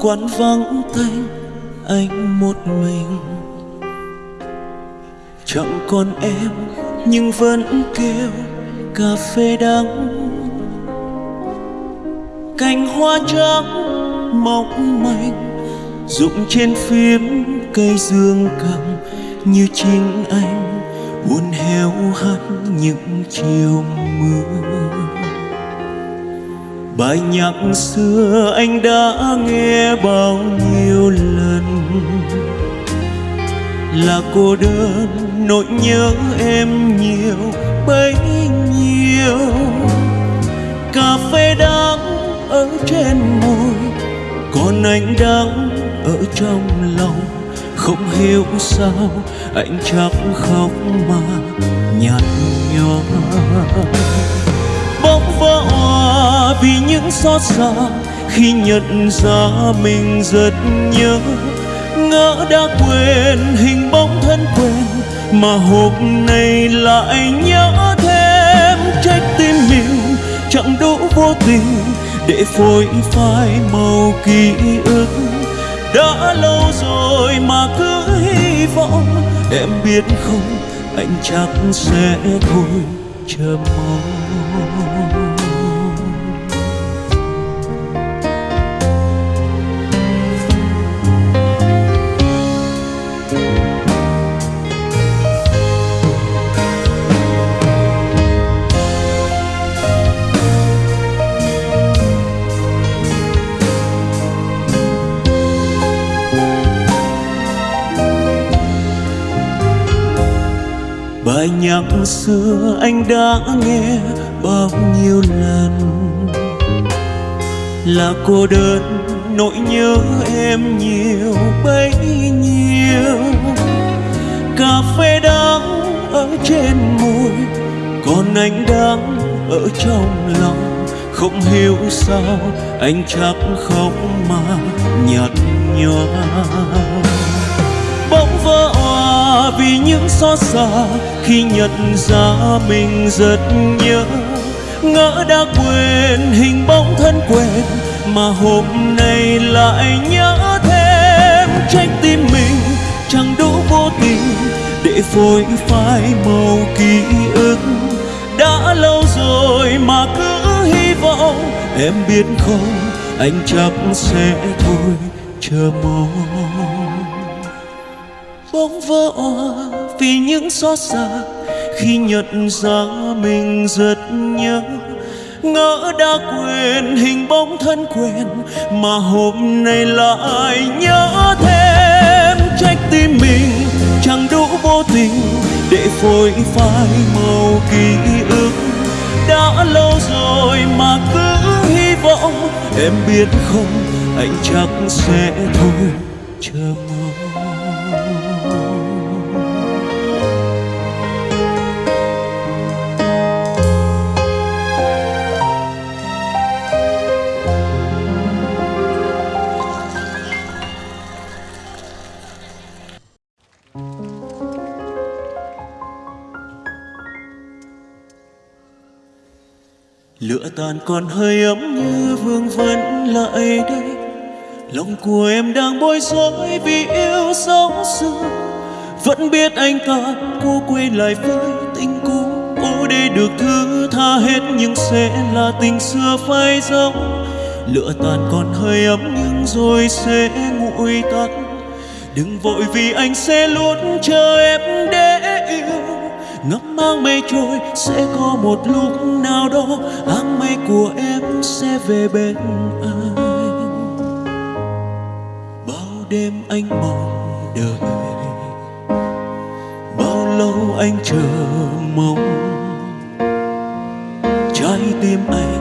quán vắng tanh, anh một mình. Chẳng còn em, nhưng vẫn kêu, cà phê đắng. Cành hoa trắng mong manh, rụng trên phím cây dương cầm. Như chính anh buồn heo hắt những chiều mưa bài nhạc xưa anh đã nghe bao nhiêu lần. Là cô đơn, nỗi nhớ em nhiều, bấy nhiêu. Cà phê đắng ở trên môi, còn anh đắng ở trong lòng. Không hiểu sao anh chẳng khóc mà nhạt nhòa. Bóng vỡ vì những xót xa khi nhận ra mình rất nhớ. Ngỡ đã quên hình bóng thân quen mà hôm nay lại nhớ thêm. Trách tim mình chẳng đủ vô tình để phôi phai màu ký ức. Đã lâu rồi mà cứ hy vọng em biết không, anh chắc sẽ thôi chờ mong. Bài nhạc xưa anh đã nghe bao nhiêu lần. Là cô đơn, nỗi nhớ em nhiều bấy nhiêu. Cà phê đắng ở trên môi, còn anh đắng ở trong lòng. Không hiểu sao anh chắc khóc mà nhạt nhòa vì những xót xa khi nhận ra mình rất nhớ. Ngỡ đã quên hình bóng thân quen mà hôm nay lại nhớ thêm. Trách tim mình chẳng đủ vô tình để phôi phai màu ký ức. Đã lâu rồi mà cứ hy vọng, em biết không, anh chắc sẽ thôi, chờ mong bỗng vỡ òa vì những xót xa. Khi nhận ra mình rất nhớ, ngỡ đã quên hình bóng thân quen, mà hôm nay lại nhớ thêm trách tim mình. Chẳng đủ vô tình để phôi phai màu ký ức. Đã lâu rồi mà cứ hy vọng, em biết không, anh chắc sẽ thôi, chờ mong. Lửa tàn còn hơi ấm như vương vấn lại đây. Lòng của em đang bối rối vì yêu sóng xưa vẫn biết anh ta cô quay lại với tình cũ cô để được thứ tha hết nhưng sẽ là tình xưa phai dấu lửa tàn còn hơi ấm nhưng rồi sẽ nguội tắt. Đừng vội vì anh sẽ luôn chờ em đến ngắm mang mây trôi, sẽ có một lúc nào đó áng mây của em sẽ về bên anh. Bao đêm anh mong đợi, bao lâu anh chờ mong. Trái tim anh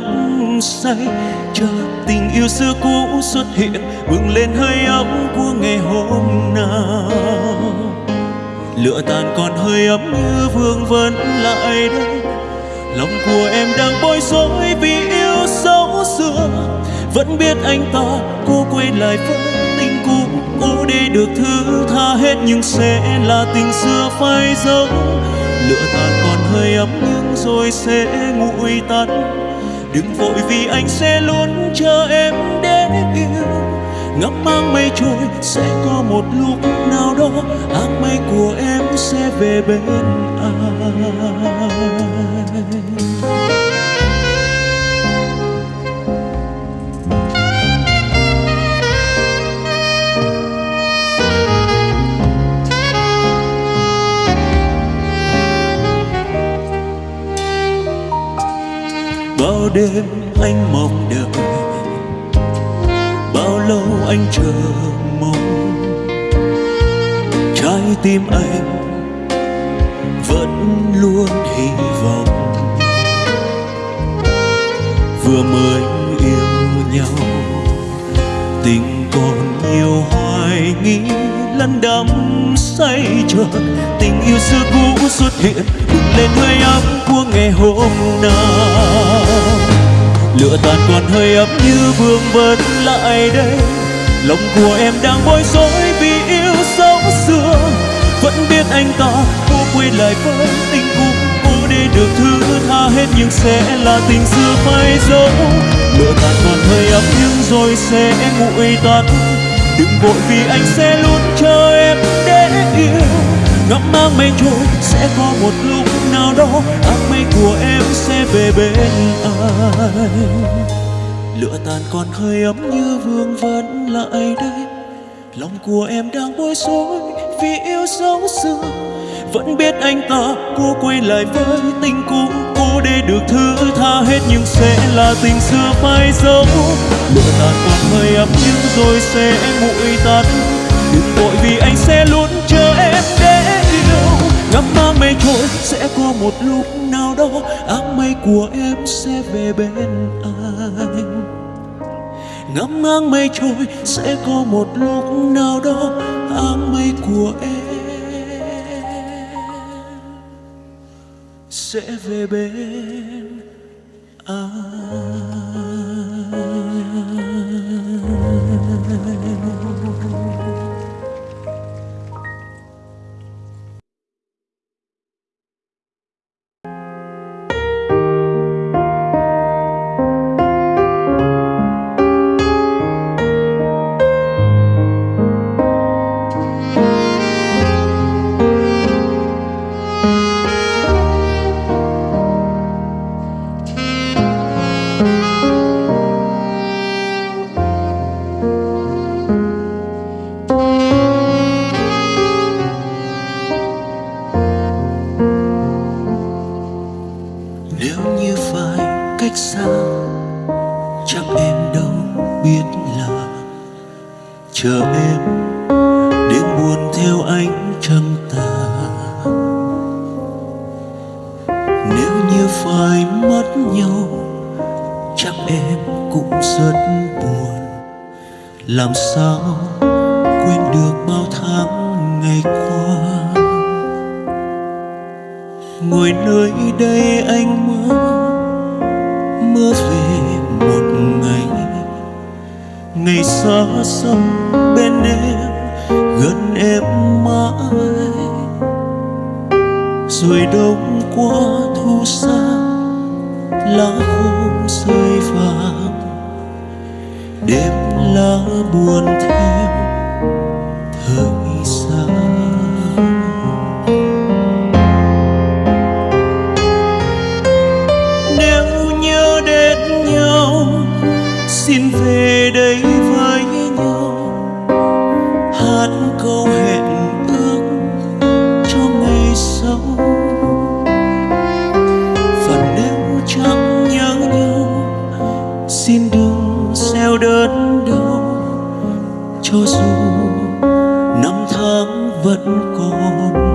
đắm say cho tình yêu xưa cũ xuất hiện, bừng lên hơi ấm của ngày hôm nào. Lửa tàn còn hơi ấm như vương vấn lại đây. Lòng của em đang bối rối vì yêu dấu xưa. Vẫn biết anh ta, cô quay lại với tình cũ cố để được thứ tha hết nhưng sẽ là tình xưa phai dấu. Lửa tàn còn hơi ấm nhưng rồi sẽ nguội tắt đừng vội vì anh sẽ luôn chờ em để yêu. Ngắm mang mây trôi, sẽ có một lúc nào đó áng mây của em sẽ về bên anh. Đêm anh mong đợi bao lâu anh chờ mong? Trái tim anh vẫn luôn hy vọng. Vừa mới yêu nhau, tình còn nhiều hoài nghi. Lăn đắm say chợt tình yêu xưa cũ xuất hiện. Bừng lên hơi ấm của ngày hôm nay lửa tàn còn hơi ấm như vương vấn lại đây. Lòng của em đang bối rối vì yêu sống xưa. Vẫn biết anh ta cô quay lại với tình cũ. Cô để được thứ tha hết nhưng sẽ là tình xưa phai dấu. Lửa tàn còn hơi ấm nhưng rồi sẽ nguội tắt đừng vội vì anh sẽ luôn chờ em để yêu ngắm mang mây trôi, sẽ có một lúc nào đó áng mây của em sẽ về bên anh. Lửa tàn còn hơi ấm như vương vấn lại đây. Lòng của em đang bối rối vì yêu dấu xưa vẫn biết anh ta, cô quay lại với tình cũ. Cô để được thứ tha hết nhưng sẽ là tình xưa phai dấu. Lửa tàn còn hơi ấm nhưng rồi sẽ nguội tắt. Một lúc nào đó áng mây của em sẽ về bên anh. Ngắm áng mây trôi, sẽ có một lúc nào đó, áng mây của em sẽ về bên anh. Làm sao quên được bao tháng ngày qua? Ngồi nơi đây anh mơ mơ về một ngày. Ngày xa xăm bên em, gần em mãi. Rồi đông qua thu xa, lá khô rơi vàng. Đêm lỡ buồn thêm thời gian nếu nhớ đến nhau, xin về đây với nhau. Hát câu hẹn ước cho ngày sau. Và nếu chẳng nhớ nhau, xin đừng gieo đơn đau cho dù năm tháng vẫn còn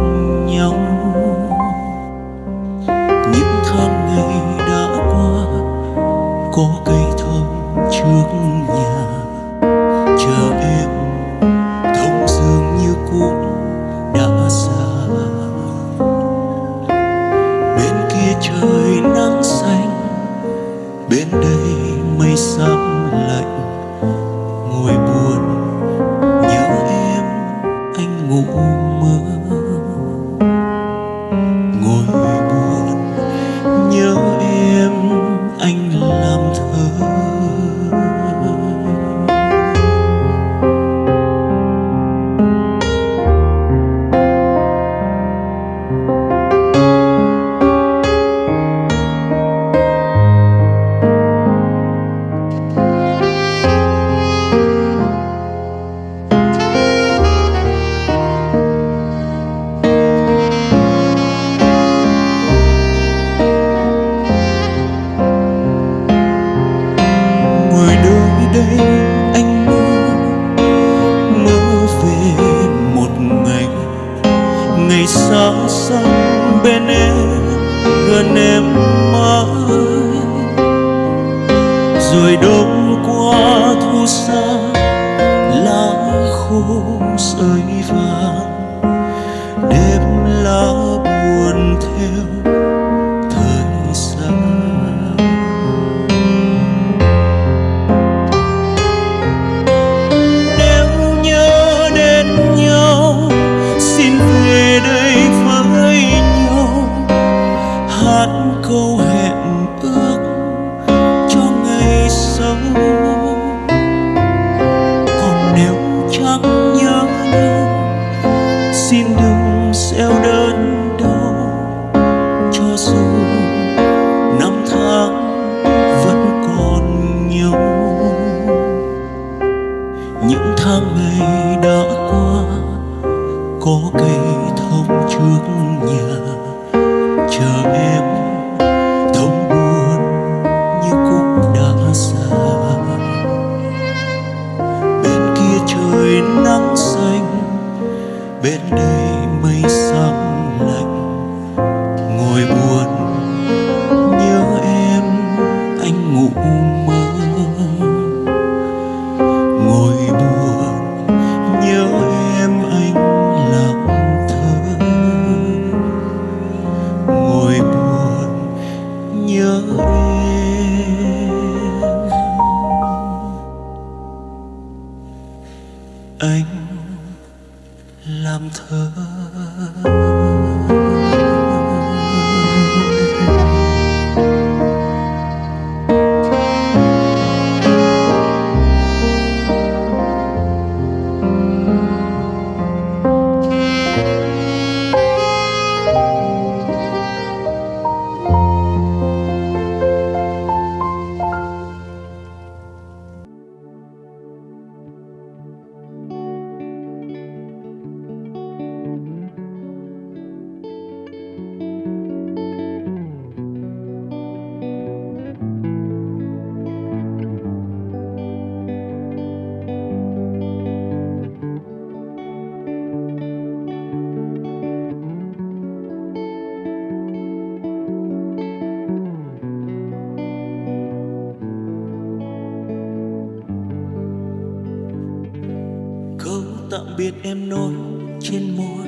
em nói trên môi.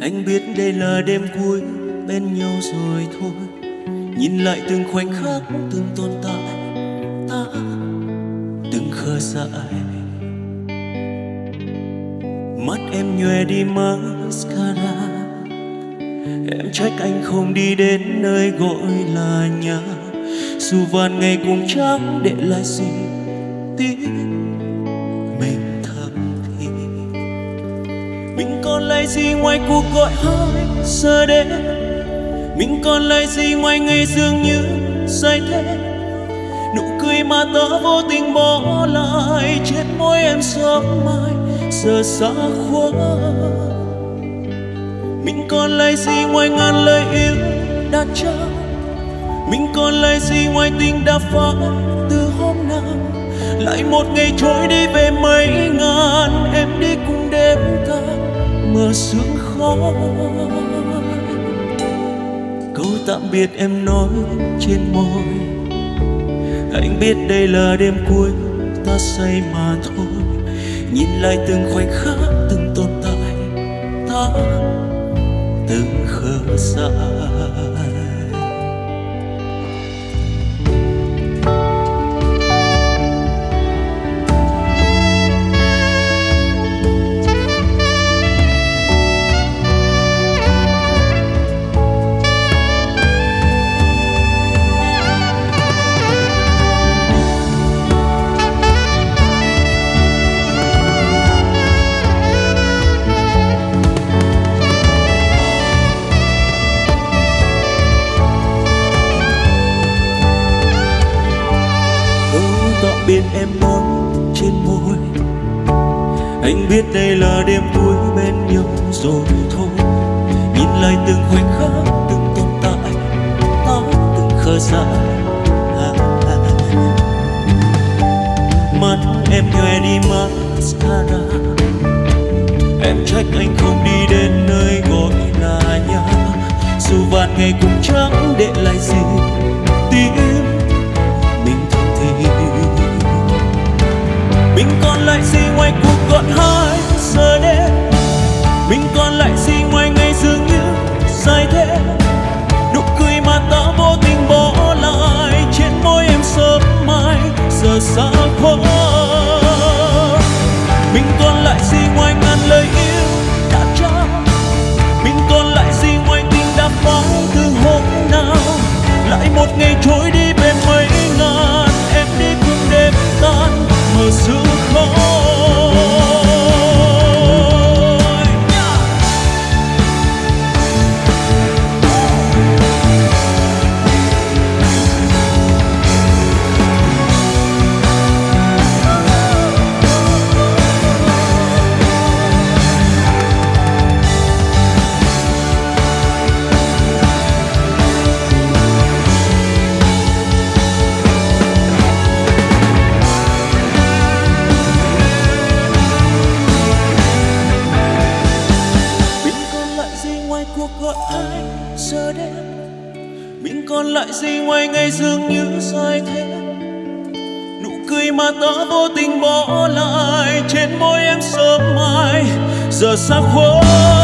Anh biết đây là đêm cuối, bên nhau rồi thôi. Nhìn lại từng khoảnh khắc, từng tồn tại, ta từng khơ dại. Mắt em nhòe đi mascara. Em trách anh không đi đến nơi gọi là nhà. Dù vàn ngày cùng trắng để lại gì. Gì ngoài cuộc gọi hai giờ đêm mình còn lại gì ngoài ngày dường như say thế? Nụ cười mà ta vô tình bỏ lại trên môi em sớm mai giờ xa quá mình còn lại gì ngoài ngàn lời yêu đã trao? Mình còn lại gì ngoài tình đã phai từ hôm nào? Lại một ngày trôi đi về mấy ngàn, em đi cùng đêm ca mưa sương khói. Câu tạm biệt em nói trên môi. Anh biết đây là đêm cuối ta say mà thôi. Nhìn lại từng khoảnh khắc, từng tồn tại, ta từng khờ dại. Mà ta vô tình bỏ lại trên môi em sớm mai giờ xa khói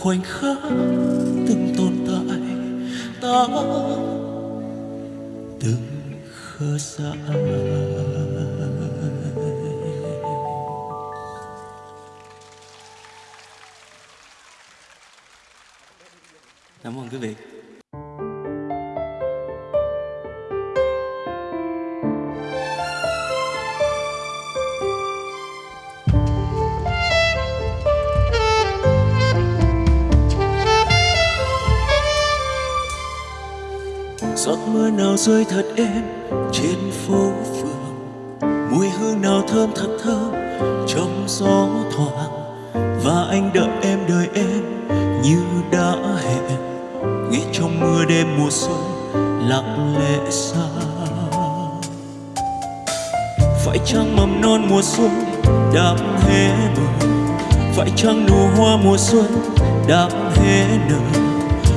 khoảnh khắc từng tồn tại ta từng khờ dại cảm ơn quý vị. Giọt mưa nào rơi thật êm trên phố phường. Mùi hương nào thơm thật thơm trong gió thoảng. Và anh đợi em đợi em như đã hẹn. Nghe trong mưa đêm mùa xuân lặng lẽ xa. Phải chăng mầm non mùa xuân đang hé mở phải chăng nụ hoa mùa xuân đang hé nở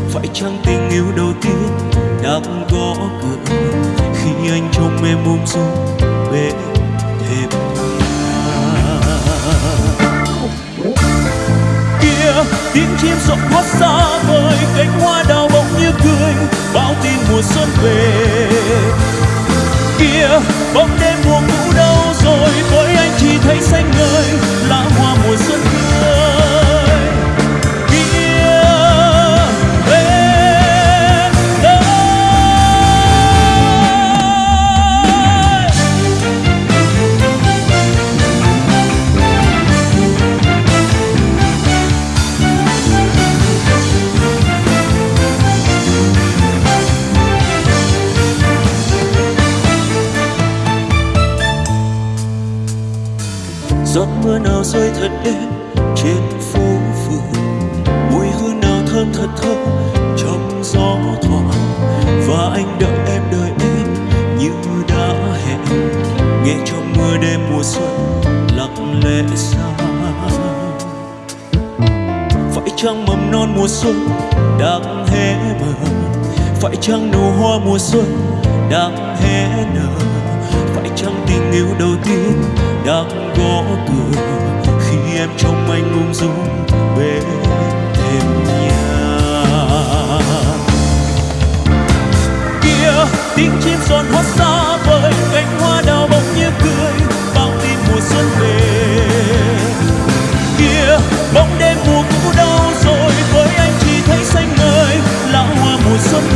phải chăng tình yêu đầu tiên đang gõ cửa. Khi anh trong em ung dung bên thềm kia, tiếng chim rộn hót xa vời cánh hoa đào bỗng như cười bao tin mùa xuân về. Kia, bóng đêm mùa cũ đâu rồi, với anh chỉ thấy xanh ngời, lá hoa mùa xuân mùa xuân đang hé mở. Phải chăng nụ hoa mùa xuân đang hé nở? Phải chăng tình yêu đầu tiên đang gõ cửa? Khi em trong anh ung dung bên thêm nhà. Kia tiếng chim giòn hót xa vời cánh hoa đào bỗng như cười bao tin mùa xuân về. Kia bóng đêm mùa cũ đau so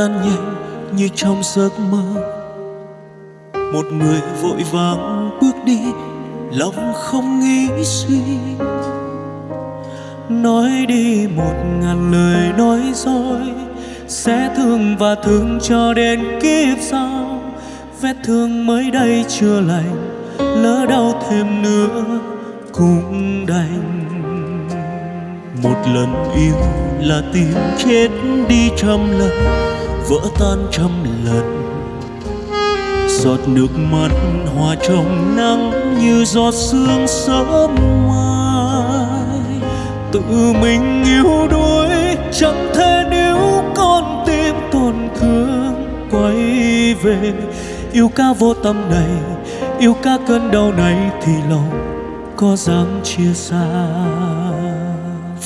tan nhanh như trong giấc mơ. Một người vội vàng bước đi, lòng không nghĩ suy. Nói đi một ngàn lời nói dối, sẽ thương và thương cho đến kiếp sau. Vết thương mới đây chưa lành, lỡ đau thêm nữa cũng đành. Một lần yêu là tìm chết đi trăm lần vỡ tan trăm lần. Giọt nước mắt hòa trong nắng như giọt sương sớm mai. Tự mình yêu đuối, chẳng thể nếu con tim tổn thương. Quay về, yêu ca vô tâm này, yêu ca cơn đau này thì lòng có dám chia xa.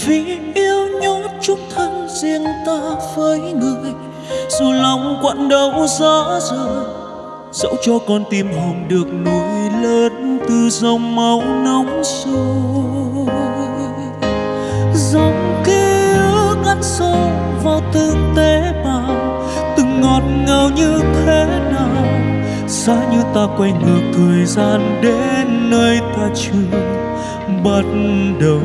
Vì yêu nhốt chung thân riêng ta với người dù lòng quặn đau rõ rời dẫu cho con tim hồng được nuôi lớn từ dòng máu nóng sôi. Dòng ký ức ăn sâu vào từng tế bào, từng ngọt ngào như thế nào xa như ta quay ngược thời gian đến nơi ta chưa bắt đầu.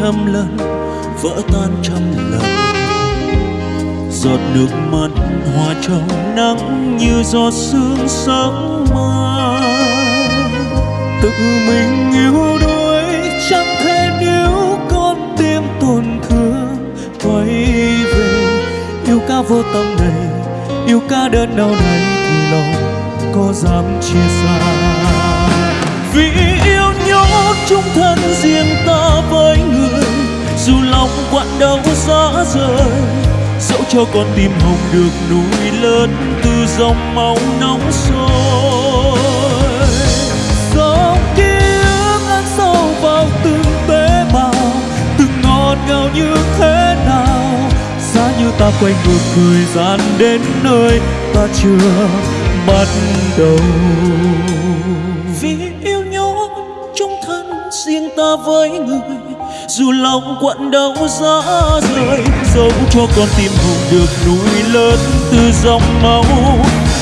Trăm lần, vỡ tan trăm lần. Giọt nước mắt hòa trong nắng như giọt sương sáng mai. Tự mình yêu đuối, chẳng thể níu con tim tổn thương. Quay về, yêu ca vô tâm này, yêu ca đơn đau này thì lòng có dám chia xa vì yêu nhốt chung thân riêng dù lòng quặn đau gió rời, dẫu cho con tim hồng được nuôi lớn từ dòng máu nóng sôi. Dòng ký ức ăn sâu vào từng tế bào, từng ngọt ngào như thế nào. Giá như ta quay ngược thời gian đến nơi ta chưa bắt đầu. Vì yêu nhau trong thân riêng ta với người dù lòng quặn đau giá rời dẫu cho con tim hùng được nuôi lớn từ dòng máu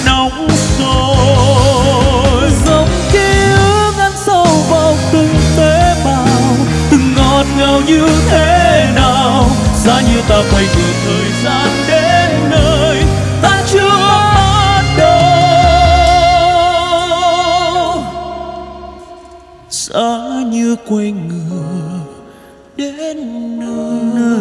nóng sôi dòng ký ức ăn sâu vào từng tế bào, từng ngọt ngào như thế nào, giá như ta phải ngược thời gian đến nơi ta chưa bắt đầu giá như quay người đến